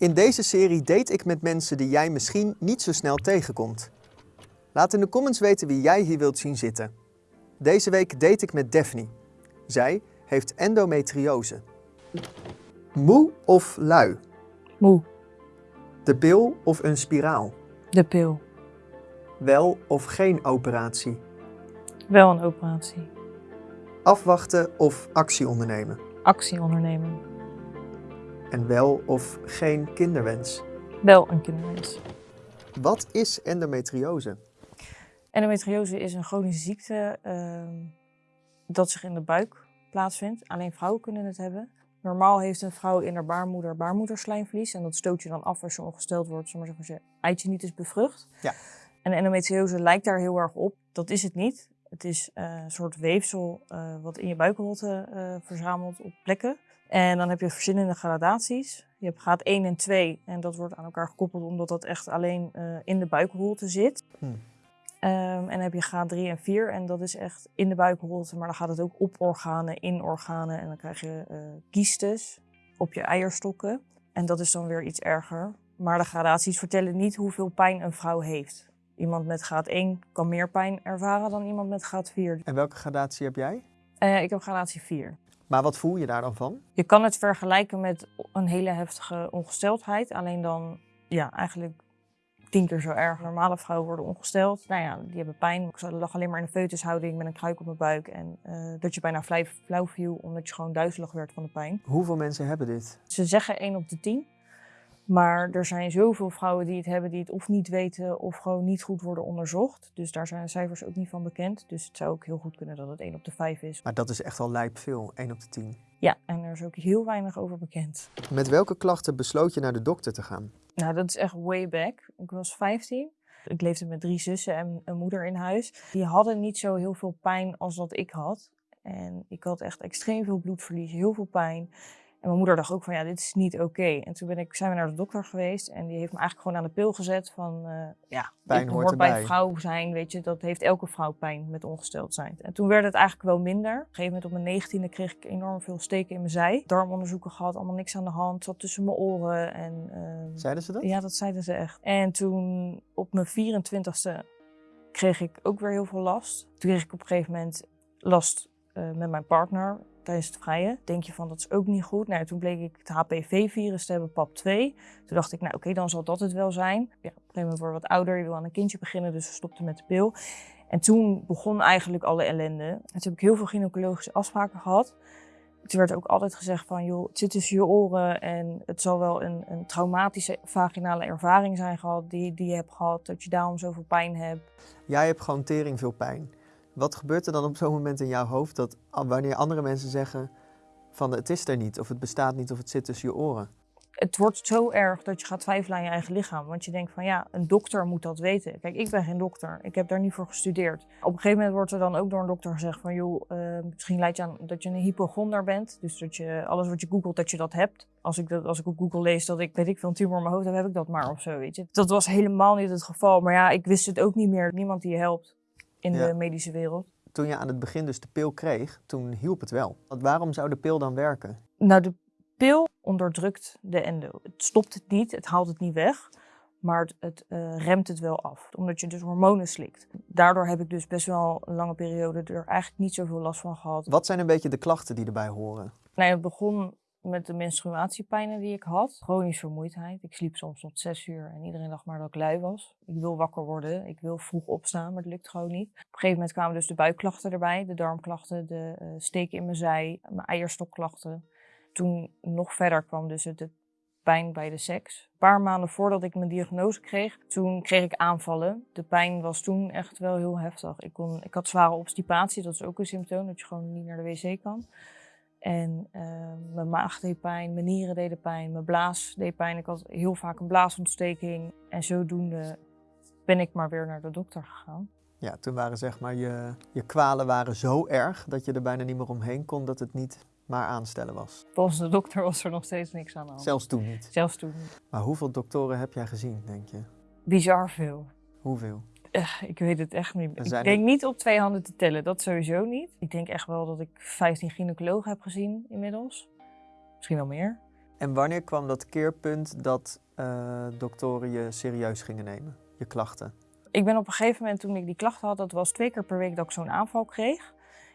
In deze serie date ik met mensen die jij misschien niet zo snel tegenkomt. Laat in de comments weten wie jij hier wilt zien zitten. Deze week date ik met Daphne. Zij heeft endometriose. Moe of lui? Moe, De pil of een spiraal? de pil. Wel of geen operatie? Wel een operatie. Afwachten of actie ondernemen? Actie ondernemen. En wel of geen kinderwens? Wel een kinderwens. Wat is endometriose? Endometriose is een chronische ziekte ehm, dat zich in de buik plaatsvindt. Alleen vrouwen kunnen het hebben. Normaal heeft een vrouw in haar baarmoeder baarmoederslijmvlies. En dat stoot je dan af als je ongesteld wordt, zomaar als je eitje niet is bevrucht. Ja. En endometriose lijkt daar heel erg op. Dat is het niet. Het is eh, een soort weefsel eh, wat in je buikholte eh, verzamelt op plekken. En dan heb je verschillende gradaties. Je hebt graad 1 en 2 en dat wordt aan elkaar gekoppeld omdat dat echt alleen eh, in de buikholte zit. Hmm. Ehm, en dan heb je graad 3 en 4 en dat is echt in de buikholte, maar dan gaat het ook op organen, in organen en dan krijg je eh kiestes op je eierstokken. En dat is dan weer iets erger. Maar de gradaties vertellen niet hoeveel pijn een vrouw heeft. Iemand met graad 1 kan meer pijn ervaren dan iemand met graad 4. En welke gradatie heb jij? Eh, ik heb gradatie 4. Maar wat voel je daar dan van? Je kan het vergelijken met een hele heftige ongesteldheid. Alleen dan ja, eigenlijk tien keer zo erg. Normale vrouwen worden ongesteld. Nou ja, die hebben pijn. Ik lag alleen maar in een foetushouding met een kruik op mijn buik. En eh, dat je bijna flauw, flauw viel omdat je gewoon duizelig werd van de pijn. Hoeveel mensen hebben dit? Ze zeggen 1 op de 10. Maar er zijn zoveel vrouwen die het hebben die het of niet weten of gewoon niet goed worden onderzocht. Dus daar zijn de cijfers ook niet van bekend. Dus het zou ook heel goed kunnen dat het 1 op de 5 is. Maar dat is echt al lijp veel, 1 op de 10. Ja, en er is ook heel weinig over bekend. Met welke klachten besloot je naar de dokter te gaan? Nou, dat is echt way back. Ik was 15. Ik leefde met drie zussen en een moeder in huis. Die hadden niet zo heel veel pijn als dat ik had. En ik had echt extreem veel bloedverlies, heel veel pijn. En mijn moeder dacht ook van ja, dit is niet oké. En toen ben ik, zijn we naar de dokter geweest en die heeft me eigenlijk gewoon aan de pil gezet van eh, ja, Pijn dit hoort bij vrouw zijn, weet je, dat heeft elke vrouw pijn met ongesteld zijn. En toen werd het eigenlijk wel minder. Op een gegeven moment op mijn negentiende kreeg ik enorm veel steken in mijn zij. Darmonderzoeken gehad, allemaal niks aan de hand, zat tussen mijn oren en... ehm, Zeiden ze dat? ja, dat zeiden ze echt. En toen op mijn 24ste kreeg ik ook weer heel veel last. Toen kreeg ik op een gegeven moment last eh, met mijn partner het vrije. Denk je van dat is ook niet goed. Nou, toen bleek ik het HPV-virus te hebben, PAP2. Toen dacht ik, nou oké, dan zal dat het wel zijn. Ja, op een gegeven moment wat ouder, je wil aan een kindje beginnen, dus we stopten met de pil. En toen begon eigenlijk alle ellende. En toen heb ik heel veel gynaecologische afspraken gehad. Toen werd ook altijd gezegd van, joh, het zit tussen je oren en het zal wel een, een traumatische vaginale ervaring zijn gehad die, die je hebt gehad, dat je daarom zoveel pijn hebt. Jij hebt gewoon tering veel pijn. Wat gebeurt er dan op zo'n moment in jouw hoofd dat wanneer andere mensen zeggen van het is er niet of het bestaat niet of het zit tussen je oren? Het wordt zo erg dat je gaat twijfelen aan je eigen lichaam. Want je denkt van ja, een dokter moet dat weten. Kijk, ik ben geen dokter. Ik heb daar niet voor gestudeerd. Op een gegeven moment wordt er dan ook door een dokter gezegd van joh, eh, misschien leidt je aan dat je een hypochonder bent. Dus dat je alles wat je googelt, dat je dat hebt. Als ik, dat, als ik op Google lees dat ik, weet ik veel, een tumor in mijn hoofd heb, heb ik dat maar of zo, weet je. Dat was helemaal niet het geval. Maar ja, ik wist het ook niet meer. Niemand die je helpt in Ja. de medische wereld. Toen je aan het begin dus de pil kreeg, toen hielp het wel. Want waarom zou de pil dan werken? Nou, de pil onderdrukt de endo. Het stopt het niet, het haalt het niet weg, maar het, het eh, remt het wel af. Omdat je dus hormonen slikt. Daardoor heb ik dus best wel een lange periode er eigenlijk niet zoveel last van gehad. Wat zijn een beetje de klachten die erbij horen? Nou, het begon met de menstruatiepijnen die ik had. Chronische vermoeidheid. Ik sliep soms tot zes uur en iedereen dacht maar dat ik lui was. Ik wil wakker worden, ik wil vroeg opstaan, maar dat lukt gewoon niet. Op een gegeven moment kwamen dus de buikklachten erbij, de darmklachten, de eh, steken in mijn zij, mijn eierstokklachten. Toen nog verder kwam dus het pijn bij de seks. Een paar maanden voordat ik mijn diagnose kreeg, toen kreeg ik aanvallen. De pijn was toen echt wel heel heftig. Ik, kon, ik had zware obstipatie, dat is ook een symptoom, dat je gewoon niet naar de wc kan. En eh, mijn maag deed pijn, mijn nieren deden pijn, mijn blaas deed pijn. Ik had heel vaak een blaasontsteking. En zodoende ben ik maar weer naar de dokter gegaan. Ja, toen waren zeg maar je, je kwalen waren zo erg dat je er bijna niet meer omheen kon dat het niet maar aanstellen was. Volgens de dokter was er nog steeds niks aan de hand. Zelfs toen niet. Zelfs toen niet. Maar hoeveel doktoren heb jij gezien, denk je? Bizar veel. Hoeveel? Eh, ik weet het echt niet. Ik denk er- niet op twee handen te tellen, dat sowieso niet. Ik denk echt wel dat ik 15 gynaecologen heb gezien inmiddels. Misschien wel meer. En wanneer kwam dat keerpunt dat uh, doktoren je serieus gingen nemen, je klachten? Ik ben op een gegeven moment, toen ik die klachten had, dat was twee keer per week dat ik zo'n aanval kreeg.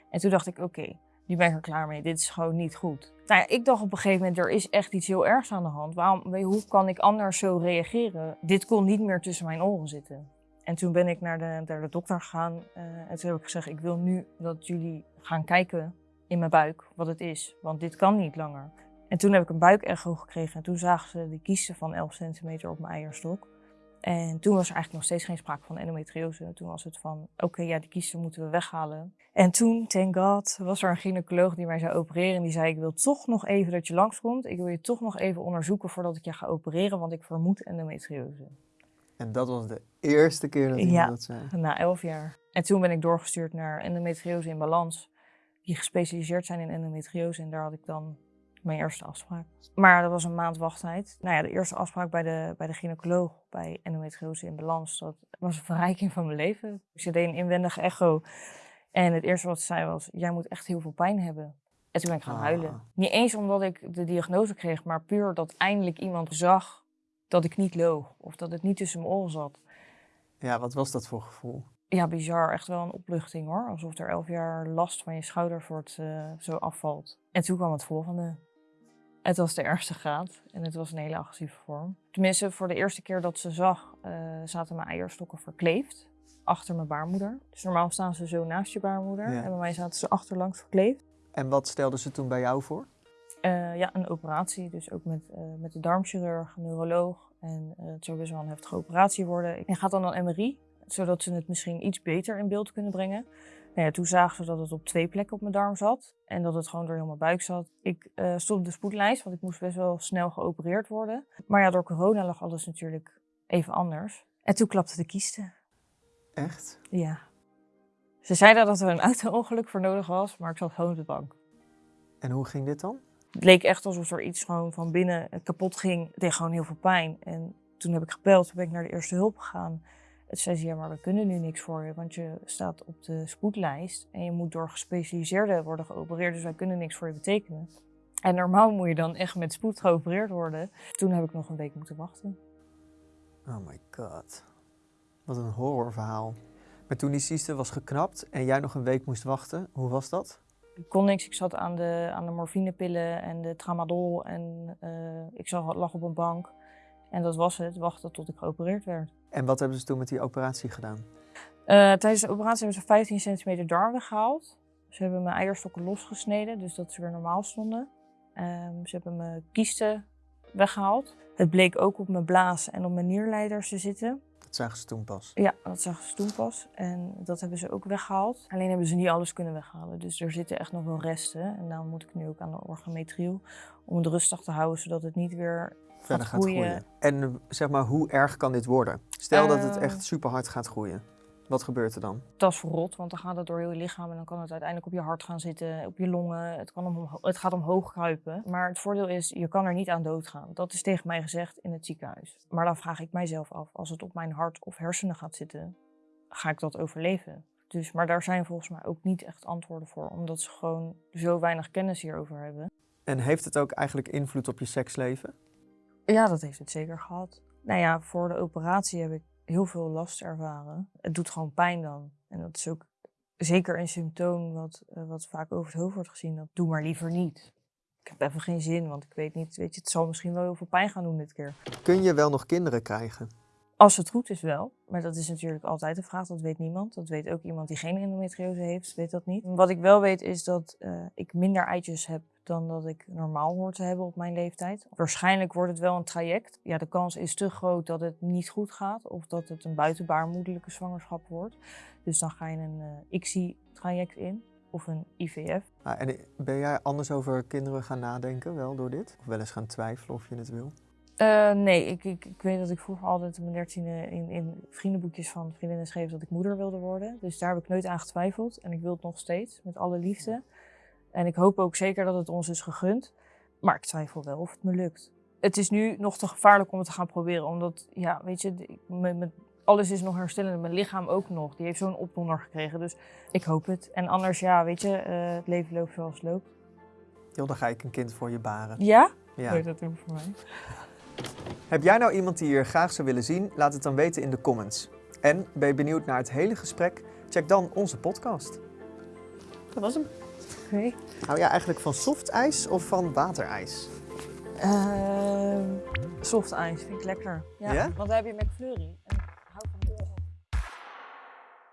En toen dacht ik, oké, nu ben ik er klaar mee. Dit is gewoon niet goed. Nou ja, ik dacht op een gegeven moment, er is echt iets heel ergs aan de hand. Waarom, hoe kan ik anders zo reageren? Dit kon niet meer tussen mijn oren zitten. En toen ben ik naar de, naar de dokter gegaan uh, en toen heb ik gezegd, ik wil nu dat jullie gaan kijken in mijn buik wat het is. Want dit kan niet langer. En toen heb ik een buikecho gekregen en toen zagen ze de kiezen van 11 centimeter op mijn eierstok. En toen was er eigenlijk nog steeds geen sprake van endometriose. Toen was het van, oké, ja, die kiezen moeten we weghalen. En toen, thank god, was er een gynaecoloog die mij zou opereren. En die zei, ik wil toch nog even dat je langskomt. Ik wil je toch nog even onderzoeken voordat ik je ga opereren, want ik vermoed endometriose. En dat was de eerste keer dat iemand dat zei? na elf jaar. En toen ben ik doorgestuurd naar endometriose in balans. Die gespecialiseerd zijn in endometriose. En daar had ik dan mijn eerste afspraak. Maar dat was een maand wachttijd. Nou ja, de eerste afspraak bij de, bij de gynaecoloog bij endometriose in balans, dat was een verrijking van mijn leven. Ze deed een inwendige echo. En het eerste wat ze zei was, jij moet echt heel veel pijn hebben. En toen ben ik gaan ah. huilen. Niet eens omdat ik de diagnose kreeg, maar puur dat eindelijk iemand zag dat ik niet loog. Of dat het niet tussen mijn oren zat. Ja, wat was dat voor gevoel? Ja, bizar. Echt wel een opluchting hoor. Alsof er elf jaar last van je schouders wordt, uh, zo afvalt. En toen kwam het volgende. Het was de ergste graad en het was een hele agressieve vorm. Tenminste, voor de eerste keer dat ze zag, uh, zaten mijn eierstokken verkleefd achter mijn baarmoeder. Dus normaal staan ze zo naast je baarmoeder en bij mij zaten ze achterlangs verkleefd. En wat stelde ze toen bij jou voor? Uh, ja, een operatie. Dus ook met, uh, met de darmchirurg, neuroloog. En het zou best wel een heftige operatie worden. En gaat dan een MRI, zodat ze het misschien iets beter in beeld kunnen brengen. Nou ja, toen zagen ze dat het op twee plekken op mijn darm zat en dat het gewoon door heel mijn buik zat. Ik uh, stond op de spoedlijst, want ik moest best wel snel geopereerd worden. Maar ja, door corona lag alles natuurlijk even anders. En toen klapte de kiesten. Echt? Ja. Ze zeiden dat er een auto-ongeluk voor nodig was, maar ik zat gewoon op de bank. En hoe ging dit dan? Het leek echt alsof er iets gewoon van binnen kapot ging. Het deed gewoon heel veel pijn. En toen heb ik gebeld, toen ben ik naar de eerste hulp gegaan. Het zei ze, ja, maar we kunnen nu niks voor je, want je staat op de spoedlijst en je moet door gespecialiseerden worden geopereerd, dus wij kunnen niks voor je betekenen. En normaal moet je dan echt met spoed geopereerd worden. Toen heb ik nog een week moeten wachten. Oh my god. Wat een horrorverhaal. Maar toen die cyste was geknapt en jij nog een week moest wachten, hoe was dat? Ik kon niks. Ik zat aan de, aan de morfinepillen en de tramadol en uh, ik zag, lag op een bank. En dat was het, wachten tot ik geopereerd werd. En wat hebben ze toen met die operatie gedaan? Uh, tijdens de operatie hebben ze 15 centimeter darm weggehaald. Ze hebben mijn eierstokken losgesneden, dus dat ze weer normaal stonden. Um, ze hebben mijn kiesten weggehaald. Het bleek ook op mijn blaas en op mijn nierleiders te zitten. Dat zagen ze toen pas? Ja, dat zagen ze toen pas. En dat hebben ze ook weggehaald. Alleen hebben ze niet alles kunnen weghalen. Dus er zitten echt nog wel resten. En daarom moet ik nu ook aan de orgametriel om het rustig te houden, zodat het niet weer verder gaat groeien. En zeg maar, hoe erg kan dit worden? Stel dat het echt ehm. super hard gaat groeien. Wat gebeurt er dan? Dat is verrot, want dan gaat het door heel je lichaam en dan kan het uiteindelijk op je hart gaan zitten, op je longen. Het, kan om, het gaat omhoog kruipen. Maar het voordeel is, je kan er niet aan doodgaan. Dat is tegen mij gezegd in het ziekenhuis. Maar dan vraag ik mijzelf af, als het op mijn hart of hersenen gaat zitten, ga ik dat overleven? Dus, maar daar zijn volgens mij ook niet echt antwoorden voor, omdat ze gewoon zo weinig kennis hierover hebben. En heeft het ook eigenlijk invloed op je seksleven? Ja, dat heeft het zeker gehad. Nou ja, voor de operatie heb ik heel veel last ervaren. Het doet gewoon pijn dan. En dat is ook zeker een symptoom wat, uh, wat vaak over het hoofd wordt gezien. Dat doe maar liever niet. Ik heb even geen zin, want ik weet niet, weet je, het zal misschien wel heel veel pijn gaan doen dit keer. Kun je wel nog kinderen krijgen? Als het goed is wel, maar dat is natuurlijk altijd de vraag, dat weet niemand. Dat weet ook iemand die geen endometriose heeft, weet dat niet. Wat ik wel weet is dat uh, ik minder eitjes heb dan dat ik normaal hoor te hebben op mijn leeftijd. Waarschijnlijk wordt het wel een traject. Ja, de kans is te groot dat het niet goed gaat of dat het een buitenbaarmoedelijke zwangerschap wordt. Dus dan ga je een uh, ICSI-traject in of een IVF. Ah, en ben jij anders over kinderen gaan nadenken wel door dit? Of wel eens gaan twijfelen of je het wil? Uh, nee, ik, ik, ik, weet dat ik vroeger altijd op mijn dertiende in, in vriendenboekjes van vriendinnen schreef dat ik moeder wilde worden. Dus daar heb ik nooit aan getwijfeld en ik wil het nog steeds met alle liefde. En ik hoop ook zeker dat het ons is gegund. Maar ik twijfel wel of het me lukt. Het is nu nog te gevaarlijk om het te gaan proberen. Omdat, ja, weet je, alles is nog herstellend. Mijn lichaam ook nog. Die heeft zo'n opdonder gekregen. Dus ik hoop het. En anders, ja, weet je, uh, het leven loopt zoals het loopt. Joh, dan ga ik een kind voor je baren. Ja? Ja. Weet dat doen voor mij. Heb jij nou iemand die je hier graag zou willen zien? Laat het dan weten in de comments. En ben je benieuwd naar het hele gesprek? Check dan onze podcast. Dat was hem. Hou jij eigenlijk van softijs of van waterijs? Ehm soft ijs vind ik lekker. Ja, Ja? Want daar heb je McFlurry.